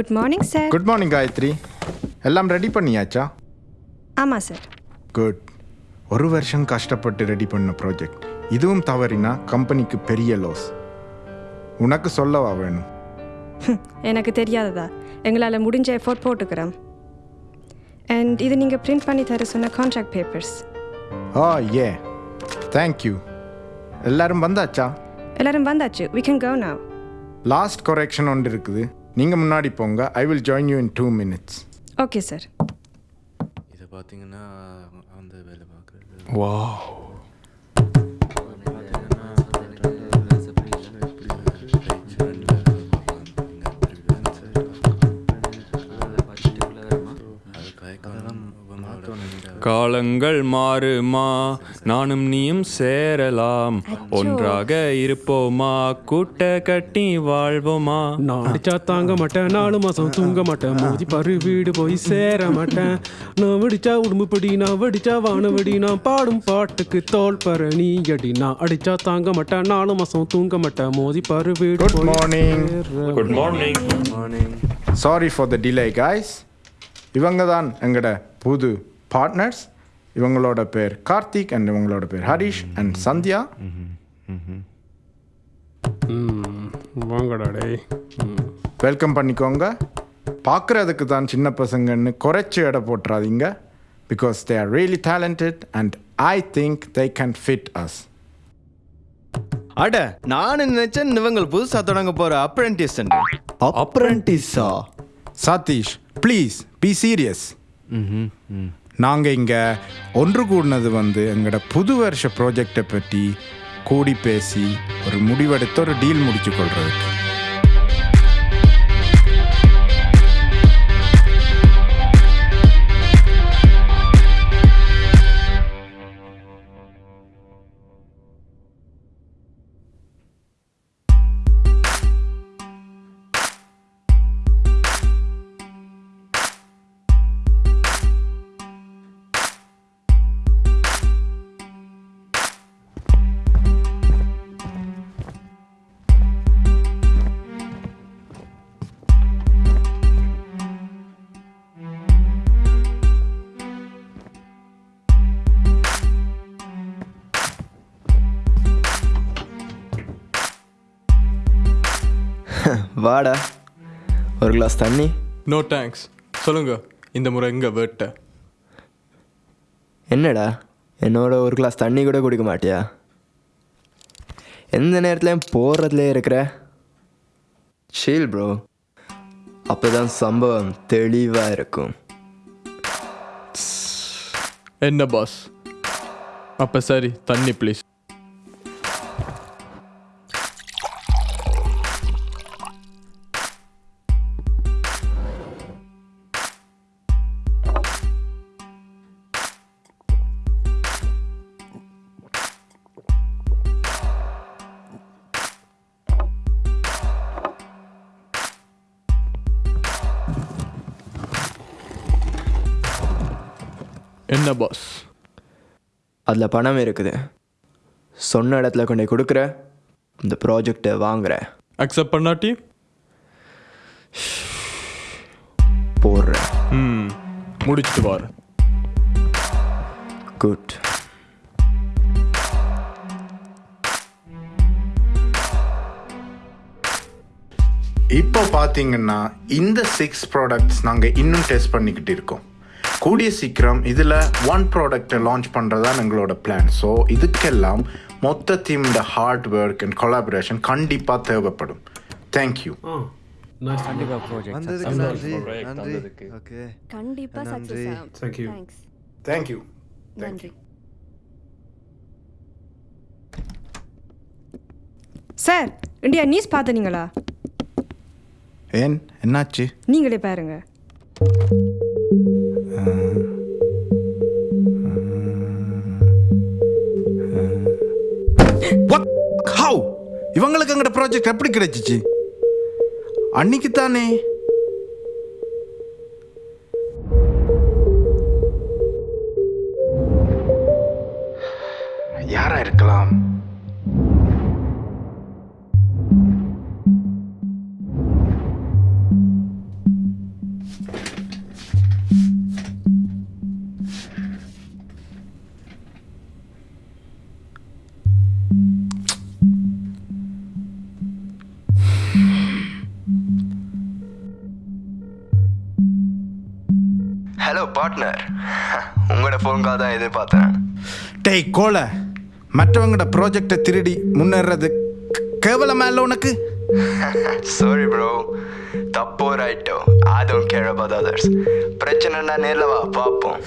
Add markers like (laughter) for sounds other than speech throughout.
Good morning sir good morning Gayathri எல்லாம் ready பண்ணியாச்சா? ஆமாம் சார் குட் ஒரு வருஷம் கஷ்டப்பட்டு ரெடி பண்ண ப்ராஜெக்ட் இதுவும் தவறினா கம்பெனிக்கு பெரிய லாஸ் உனக்கு சொல்லவா வேணும்? எனக்கு தெரியாததா. எங்களால் முடிஞ்ச எஃபோர்ட் போட்டுக்கிறோம். அண்ட் இது நீங்கள் பிரிண்ட் பண்ணி தர சொன்ன கான்ட்ராக்ட் பேப்பர்ஸ் ஆ ஏ தேங்க்யூ எல்லாரும் வந்தாச்சா? எல்லாரும் வந்தாச்சு. We can go now. Last correction ஒன்று இருக்குது. நீங்கள் முன்னாடி போங்க. I will join you in two minutes okay sir இதை பார்த்தீங்கன்னா அந்த வேலை பார்க்குறது வா காலங்கள் மாறுமா? நானும் நீயும் சேரலாம். ஒன்றாக இருப்போமா? கூட்ட கட்டி வாழ்வோமா? நான் அடிச்சா தாங்க மாட்டேன் நாலு மாசம் தூங்க மாட்டேன். மோதி பாரு வீடு போய் சேர மாட்டேன். நான் வெடிச்சா உடும்புப்படி நான் வெடிச்சா வானவெடி. நான் பாடும் பாட்டுக்கு தோல் பற நீ அடி. நான் அடிச்சா தாங்க மாட்டேன் நாலு மாசம் தூங்க மாட்டேன். மோதி பாரு வீடு good morning good morning sorry for the delay guys இவங்க தான் எங்களோட புது பார்ட்னர்ஸ் இவங்களோட பேர் கார்த்திக் அண்ட் இவங்களோட பேர் ஹரிஷ் அண்ட் சந்தியா. ம், வாங்கடா டேய். ம். வெல்கம் பண்ணிக்கோங்க. பார்க்குறதுக்கு தான் சின்ன பசங்கன்னு குறைச்சி எடை போட்டுறாதீங்க. Because they are really talented and I think they can fit us அட நானும் நினைச்சேன் இவங்க புதுசா தொடங்க போற அப்ரெண்டிஸ் அப்ரண்டிஸா சதீஷ் ப்ளீஸ் பி சீரியஸ் நாங்கள் இங்கே ஒன்று கூடினது வந்து எங்களோட புது வருஷ ப்ராஜெக்டை பற்றி கூடி பேசி ஒரு முடிவெடுத்து ஒரு டீல் முடிச்சு கொள்றதுக்கு. வாடா. ஒரு கிளாஸ் தண்ணி. நோ தேங்க்ஸ் சொல்லுங்க இந்த முறை எங்க வேட்ட? என்னடா? என்னோட ஒரு கிளாஸ் தண்ணி கூட குடிக்க மாட்டியா? எந்த நேரத்துலையும் போடுறதுலே இருக்கிற? ஷீல் ப்ரோ அப்போதான் சம்பவம் தெளிவாக இருக்கும். என்ன பாஸ் அப்ப சரி தண்ணி ப்ளீஸ் என்ன பாஸ் அதில் பணம் இருக்குது. சொன்ன இடத்துல கொண்டு கொடுக்குற இந்த ப்ராஜெக்டை வாங்குற. அக்செப்ட் பண்ணாட்டி? போடுற. ம் முடிச்சிட்டு வாரு. குட் இப்போ பார்த்தீங்கன்னா இந்த சிக்ஸ் ப்ராடக்ட்ஸ் நாங்கள் இன்னும் டெஸ்ட் பண்ணிக்கிட்டு இருக்கோம். கூடிய சீக்கிரம் இதில் ஒன் ப்ராடக்டை லான்ச் பண்ணுறதா எங்களோட பிளான் ஸோ இதுக்கெல்லாம் மொத்த டீமோட ஹார்ட் ஒர்க் அண்ட் கொலாபரேஷன் கண்டிப்பாக தேவைப்படும். Thank you you. Thanks thank you நன்றி. சார் இந்தியா நியூஸ் பார்த்தனீங்களா? ஏன்? என்னாச்சு? நீங்களே பாருங்க. இவங்களுக்கு எங்கட ப்ராஜெக்ட் எப்படி கிடைச்சிச்சு? அன்னைக்கு தானே பார்ட்னர் (laughs) உங்களோட ஃபோன் கால் தான் எதிர்பார்த்தேன். டேய் கோல. மற்றவங்களோட ப்ராஜெக்டை திருடி முன்னேறது கேவலமா இல்லை உனக்கு? சாரி ப்ரோ தப்போ ரைட்டோ I don't care about others பிரச்சனைனா நேரில் வா பார்ப்போம்.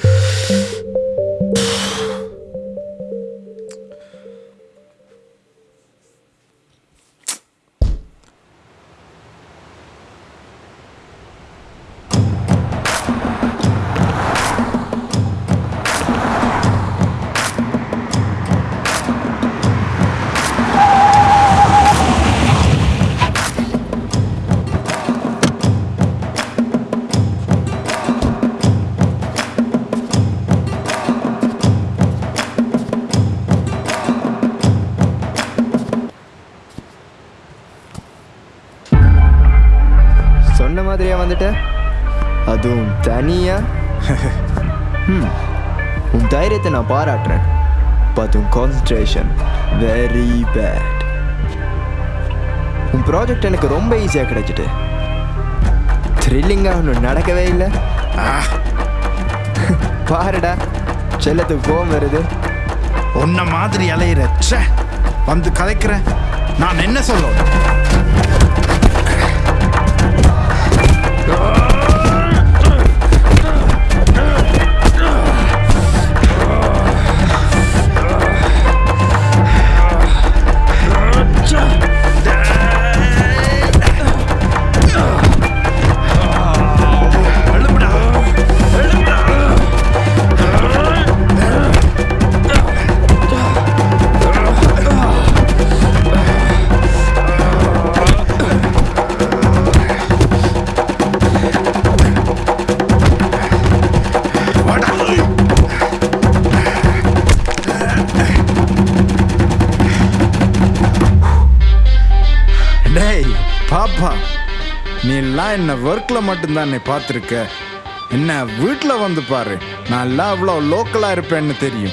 அதுவும் தனியா? (laughs) ம், உன் தைரியத்தை நான் பாராட்டுறேன். பட் உன் கான்சன்ட்ரேஷன் வெரி பேட் உன் ப்ராஜெக்ட் எனக்கு ரொம்ப ஈஸியாக கிடைச்சிட்டு. த்ரில்லிங்காக ஒன்றும் நடக்கவே இல்லை. (laughs) பாருடா செல்லத்துக்கு கோவம் வருது. உன்ன மாதிரி அலையிற வந்து கதைக்கிறேன். நான் என்ன சொல்லணும் என்ன மட்டும்தான் என்னை பார்த்துருக்க. என்ன வீட்டில் வந்து பாரு. நான் எல்லாம் அவ்வளோ லோக்கலாக இருப்பேன்னு தெரியும்.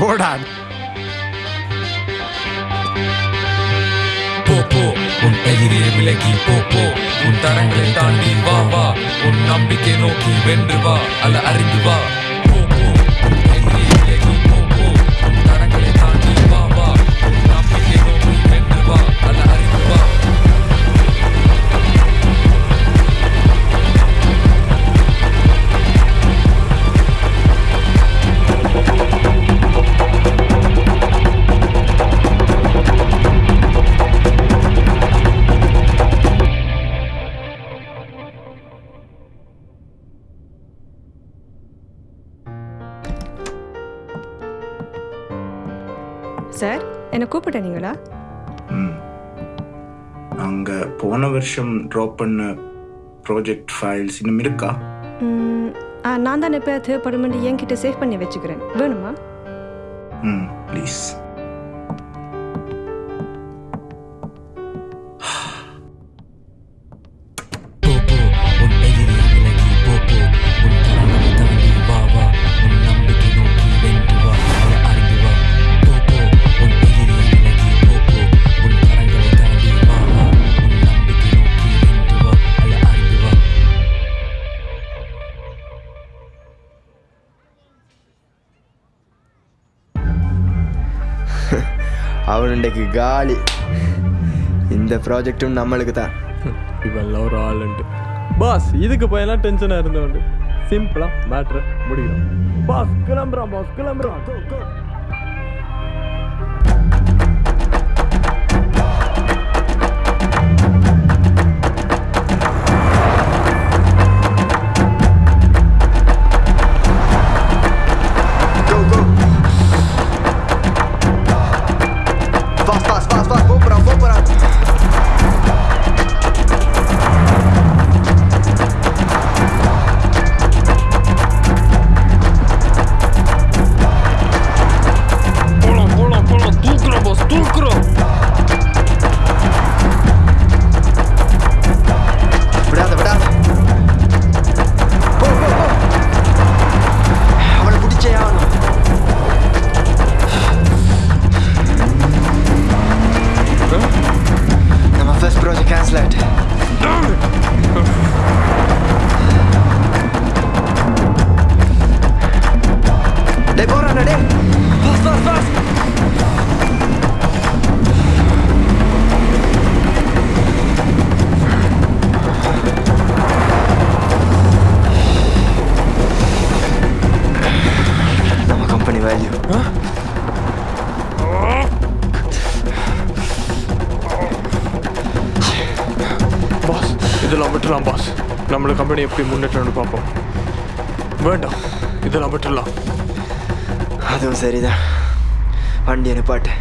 போடா. போ உன் எதிரே விலகி போ போ. உன் தரங்களை தாண்டி வா வா. உன் நம்பிக்கை நோக்கி வென்று வா. அல்ல அறிந்து வா. சார் என்னை கூப்பிட்டீங்களா நாங்கள் போன வருஷம் ட்ராப் பண்ண ப்ராஜெக்ட் ஃபைல்ஸ் இன்னும் இருக்கா? ம், ஆ, நான் தான் இப்போ தேவைப்படும் என்கிட்ட சேவ் பண்ணி வச்சுக்கிறேன். வேணுமா? ம் ப்ளீஸ் அவன் காலி. இந்த ப்ராஜெக்டும் நம்மளுக்கு தான் இவெல்லாம் ஒரு ஆளுண்டு. பாஸ் இதுக்கு போயெல்லாம் டென்ஷனாக இருந்தவண்டு. சிம்பிளாக மேட்ரு முடியும். பாஸ் கிளம்புறான் பாஸ் கிளம்புறான். நம்மளோட கம்பெனி எப்படி முன்னேற்றம்னு பார்ப்போம். வேண்டாம் இதெல்லாம் விட்டுடலாம் அதுவும் சரிதான். வண்டி அனுப்பாட்டு